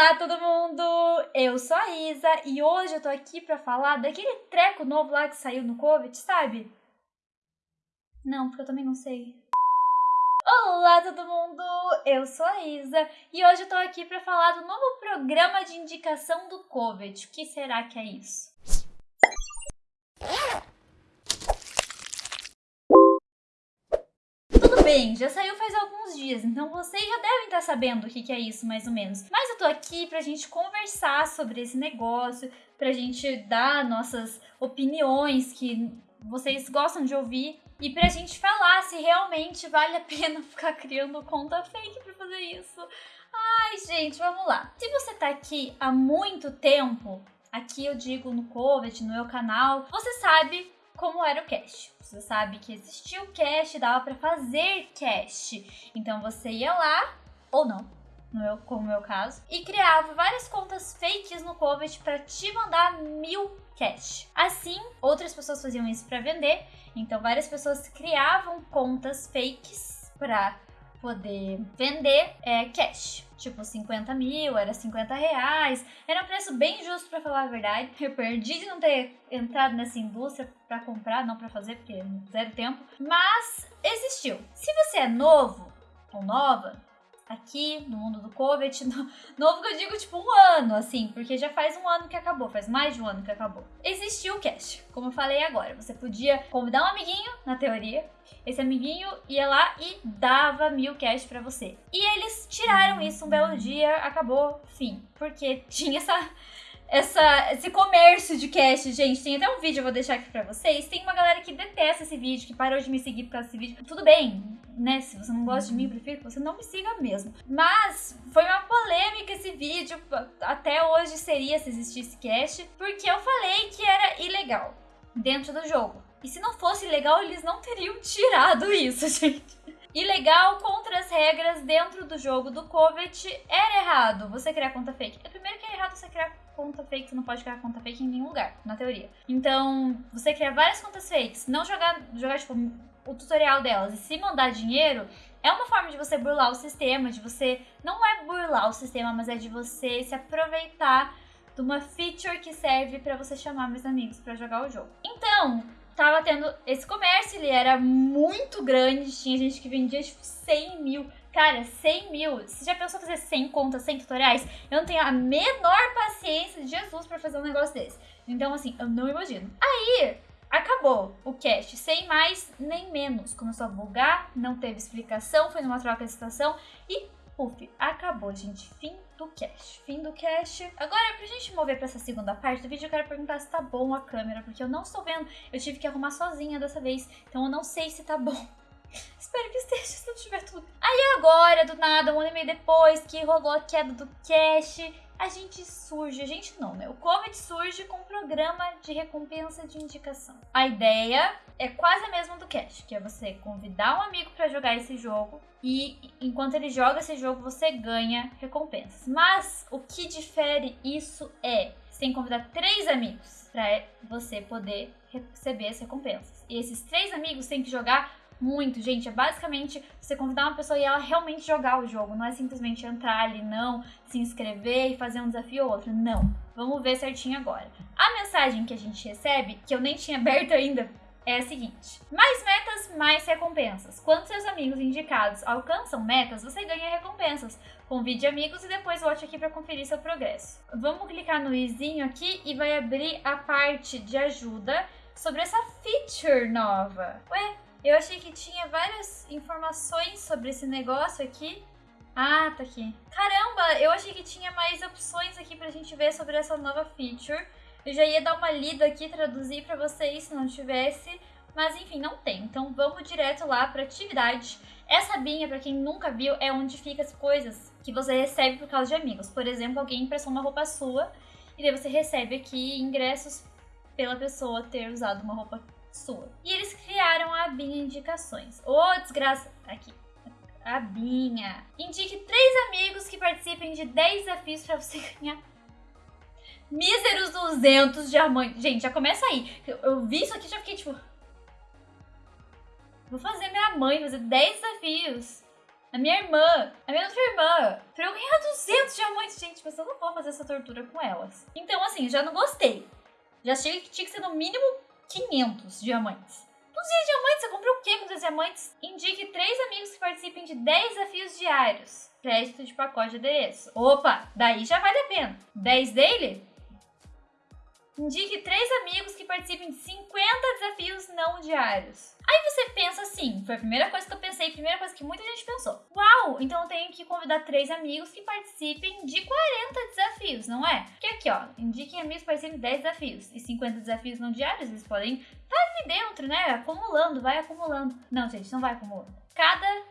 Olá todo mundo! Eu sou a Isa e hoje eu tô aqui pra falar daquele treco novo lá que saiu no COVID, sabe? Não, porque eu também não sei. Olá todo mundo! Eu sou a Isa e hoje eu tô aqui pra falar do novo programa de indicação do COVID. O que será que é isso? Bem, já saiu faz alguns dias, então vocês já devem estar sabendo o que, que é isso, mais ou menos. Mas eu tô aqui pra gente conversar sobre esse negócio, pra gente dar nossas opiniões que vocês gostam de ouvir e pra gente falar se realmente vale a pena ficar criando conta fake pra fazer isso. Ai, gente, vamos lá. Se você tá aqui há muito tempo, aqui eu digo no COVID, no meu canal, você sabe como era o cache. Você sabe que existia o cache, dava para fazer cache. Então você ia lá, ou não, no meu, como no meu caso, e criava várias contas fakes no Covet para te mandar mil cash. Assim, outras pessoas faziam isso para vender, então várias pessoas criavam contas fakes para poder vender é, cash. Tipo, 50 mil, era 50 reais. Era um preço bem justo para falar a verdade. Eu perdi de não ter entrado nessa indústria para comprar, não para fazer, porque zero tempo. Mas existiu. Se você é novo ou nova, aqui no mundo do COVID. Novo que eu digo, tipo, um ano, assim, porque já faz um ano que acabou, faz mais de um ano que acabou. Existiu o cast, como eu falei agora. Você podia convidar um amiguinho, na teoria. Esse amiguinho ia lá e dava mil cash para você. E eles tiraram isso um belo dia, acabou, fim. Porque tinha essa essa, esse comércio de cash, gente. Tem até um vídeo, eu vou deixar aqui pra vocês. Tem uma galera que detesta esse vídeo, que parou de me seguir por causa desse vídeo. Tudo bem, né? Se você não gosta de mim, prefiro que você não me siga mesmo. Mas foi uma polêmica esse vídeo. Até hoje seria se existisse cash. Porque eu falei que era ilegal dentro do jogo. E se não fosse ilegal, eles não teriam tirado isso, gente. Ilegal contra as regras dentro do jogo do Covet era errado você criar conta fake. É primeiro errado você criar conta fake, você não pode criar conta fake em nenhum lugar, na teoria. Então, você criar várias contas fakes, não jogar, jogar tipo, o tutorial delas e se mandar dinheiro, é uma forma de você burlar o sistema, de você. Não é burlar o sistema, mas é de você se aproveitar de uma feature que serve para você chamar meus amigos para jogar o jogo. Então, tava tendo esse comércio, ele era muito grande, tinha gente que vendia tipo 100 mil. Cara, 100 mil. Você já pensou fazer 100 contas, 100 tutoriais? Eu não tenho a menor paciência de Jesus para fazer um negócio desse. Então, assim, eu não imagino. Aí, acabou o cast, sem mais nem menos. Começou a bugar, não teve explicação, foi numa troca de estação e puf, acabou, gente. Fim do cast. Fim do cast. Agora, pra gente mover pra essa segunda parte do vídeo, eu quero perguntar se tá bom a câmera, porque eu não estou vendo. Eu tive que arrumar sozinha dessa vez, então eu não sei se tá bom. Espero que esteja, se não tiver tudo. Aí agora, do nada, um ano e meio depois que rolou a queda do cash, a gente surge, a gente não, né? O Comet surge com um programa de recompensa de indicação. A ideia é quase a mesma do Cash, que é você convidar um amigo para jogar esse jogo e enquanto ele joga esse jogo você ganha recompensas. Mas o que difere isso é você tem que convidar três amigos para você poder receber as recompensas. E esses três amigos têm que jogar muito, gente. É basicamente você convidar uma pessoa e ela realmente jogar o jogo. Não é simplesmente entrar ali, não, se inscrever e fazer um desafio ou outro. Não. Vamos ver certinho agora. A mensagem que a gente recebe, que eu nem tinha aberto ainda, é a seguinte: mais metas, mais recompensas. Quando seus amigos indicados alcançam metas, você ganha recompensas. Convide amigos e depois volte aqui para conferir seu progresso. Vamos clicar no izinho aqui e vai abrir a parte de ajuda sobre essa feature nova. Ué, eu achei que tinha várias informações sobre esse negócio aqui. Ah, tá aqui. Caramba, eu achei que tinha mais opções aqui pra gente ver sobre essa nova feature. Eu já ia dar uma lida aqui, traduzir pra vocês se não tivesse. Mas enfim, não tem. Então vamos direto lá pra atividade. Essa abinha, pra quem nunca viu, é onde fica as coisas que você recebe por causa de amigos. Por exemplo, alguém emprestou uma roupa sua e daí você recebe aqui ingressos pela pessoa ter usado uma roupa sua. E eles criaram a abinha indicações. Ô, oh, desgraça. Aqui. Abinha. Indique três amigos que participem de 10 desafios para você ganhar míseros 200 diamantes. Gente, já começa aí. Eu, eu vi isso aqui e já fiquei tipo... Vou fazer minha mãe fazer 10 desafios. a minha irmã, a minha outra irmã, pra eu ganhar 200 diamantes. Gente, mas eu não vou fazer essa tortura com elas. Então, assim, já não gostei. Já achei que tinha que ser no mínimo 500 diamantes. 200 diamantes, você comprou o quê com 200 diamantes? Indique três amigos que participem de 10 desafios diários. Crédito de pacote de adereço. Opa, daí já vale a pena. 10 dele? Indique três amigos que participem de 50 desafios não diários. Aí você pensa assim, foi a primeira coisa que eu pensei, primeira coisa que muita gente pensou. Uau, então eu tenho que convidar três amigos que participem de 40 desafios, não é? Porque aqui, ó, indiquem amigos que participem de 10 desafios e 50 desafios não diários, eles podem dentro, né? Acumulando, vai acumulando. Não, gente, não vai acumulando. Cada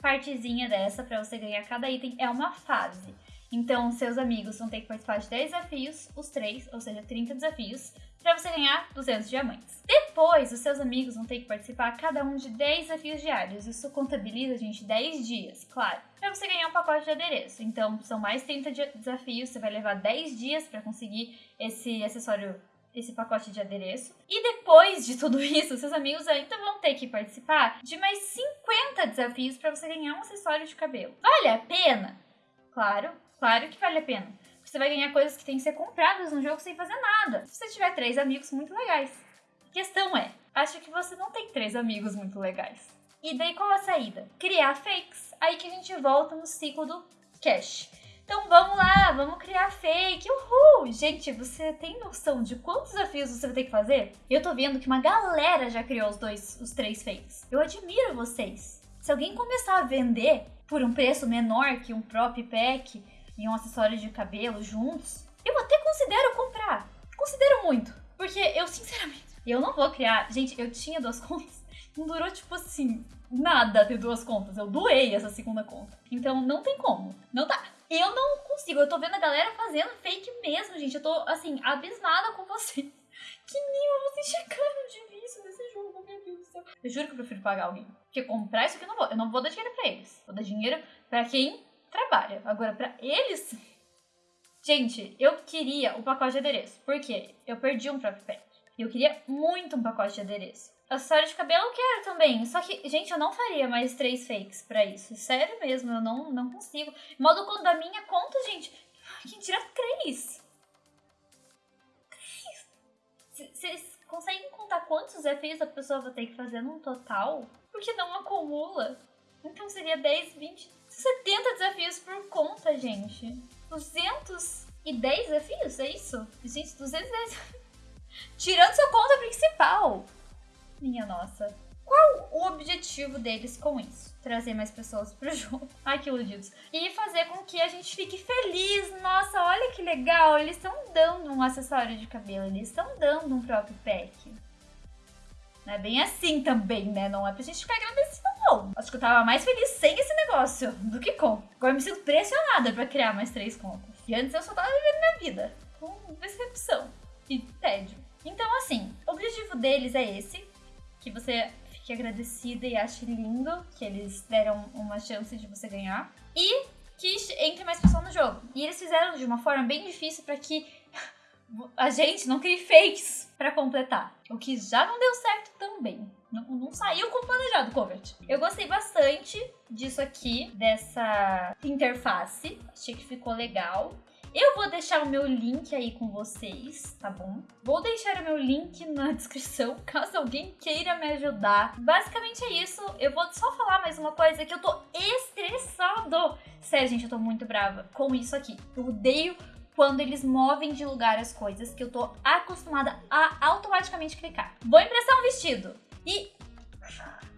partezinha dessa para você ganhar cada item é uma fase. Então, seus amigos vão ter que participar de 10 desafios, os três, ou seja, 30 desafios, para você ganhar 200 diamantes. Depois, os seus amigos vão ter que participar cada um de 10 desafios diários. Isso contabiliza, gente, 10 dias, claro, para você ganhar um pacote de adereço. Então, são mais 30 desafios, você vai levar 10 dias para conseguir esse acessório esse pacote de adereço. E depois de tudo isso, seus amigos ainda vão ter que participar de mais 50 desafios para você ganhar um acessório de cabelo. Vale a pena? Claro, Claro que vale a pena. Você vai ganhar coisas que têm que ser compradas no jogo sem fazer nada. Se você tiver três amigos muito legais. A questão é, acho que você não tem três amigos muito legais. E daí qual a saída? Criar fakes. Aí que a gente volta no ciclo do cash. Então vamos lá, vamos criar fake. Uhul! Gente, você tem noção de quantos desafios você vai ter que fazer? Eu tô vendo que uma galera já criou os dois, os três fakes. Eu admiro vocês. Se alguém começar a vender por um preço menor que um próprio pack, e um acessório de cabelo juntos, eu até considero comprar. Considero muito. Porque eu, sinceramente, eu não vou criar. Gente, eu tinha duas contas. Não durou, tipo assim, nada ter duas contas. Eu doei essa segunda conta. Então não tem como. Não dá. Eu não consigo. Eu tô vendo a galera fazendo fake mesmo, gente. Eu tô, assim, abismada com vocês. Que nível vocês chegaram de vício nesse jogo, meu Deus do céu. Eu juro que eu prefiro pagar alguém. Porque comprar isso aqui eu não vou. Eu não vou dar dinheiro pra eles. Vou dar dinheiro pra quem trabalha. Agora, para eles. Gente, eu queria o pacote de adereço. Por quê? Eu perdi um próprio pet. E eu queria muito um pacote de adereço. Acessório de cabelo eu quero também. Só que, gente, eu não faria mais três fakes para isso. Sério mesmo, eu não, não consigo. Modo conta da minha conta, gente. Quem tira três? Três? Vocês conseguem contar quantos desafios a pessoa vai ter que fazer num total? Porque não acumula. Então seria 10, 20, 70 desafios por conta, gente. 210 desafios, é isso? Gente, 210. Tirando sua conta principal. Minha nossa. Qual o objetivo deles com isso? Trazer mais pessoas pro jogo. Ai, que iludidos. E fazer com que a gente fique feliz. Nossa, olha que legal. Eles estão dando um acessório de cabelo. Eles estão dando um próprio pack. Não é bem assim também, né? Não é pra gente ficar agradecido, não. Acho que eu tava mais feliz sem esse negócio do que com. Agora eu me sinto pressionada pra criar mais três contas. E antes eu só tava vivendo minha vida. Com decepção e tédio. Então, assim, o objetivo deles é esse. Que você fique agradecida e ache lindo que eles deram uma chance de você ganhar. E que entre mais pessoas no jogo. E eles fizeram de uma forma bem difícil para que a gente não crie fakes para completar. O que já não deu certo também. Não, não saiu como planejado, Covert. Eu gostei bastante disso aqui, dessa interface. Achei que ficou legal. Eu vou deixar o meu link aí com vocês, tá bom? Vou deixar o meu link na descrição, caso alguém queira me ajudar. Basicamente é isso. Eu vou só falar mais uma coisa que eu tô estressado. Sério, gente, eu tô muito brava com isso aqui. Eu odeio quando eles movem de lugar as coisas que eu tô acostumada a automaticamente clicar. Vou emprestar um vestido. E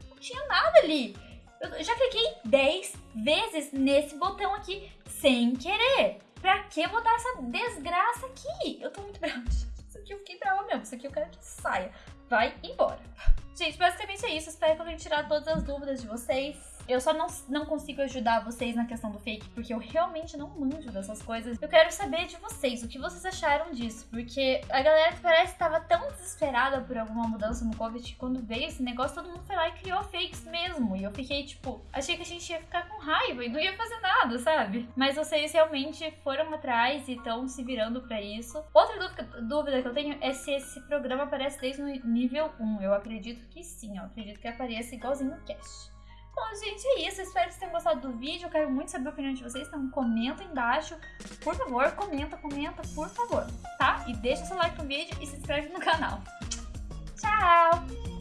não tinha nada ali. Eu já cliquei 10 vezes nesse botão aqui sem querer. Pra que botar essa desgraça aqui? Eu tô muito brava. Isso aqui eu fiquei brava mesmo. Isso aqui eu quero que saia. Vai embora. Gente, basicamente é isso. Espero que eu tenha tirado todas as dúvidas de vocês. Eu só não, não consigo ajudar vocês na questão do fake, porque eu realmente não manjo dessas coisas. Eu quero saber de vocês, o que vocês acharam disso, porque a galera parece que tava tão desesperada por alguma mudança no Covid que quando veio esse negócio, todo mundo foi lá e criou fakes mesmo. E eu fiquei tipo, achei que a gente ia ficar com raiva e não ia fazer nada, sabe? Mas vocês realmente foram atrás e estão se virando para isso. Outra dúvida, dúvida que eu tenho é se esse programa aparece desde o nível 1. Eu acredito que sim, eu acredito que apareça igualzinho no cast. Bom, gente, é isso. espero que vocês tenham gostado do vídeo. Eu quero muito saber a opinião de vocês, então comenta embaixo. Por favor, comenta, comenta, por favor, tá? E deixa seu like no vídeo e se inscreve no canal. Tchau!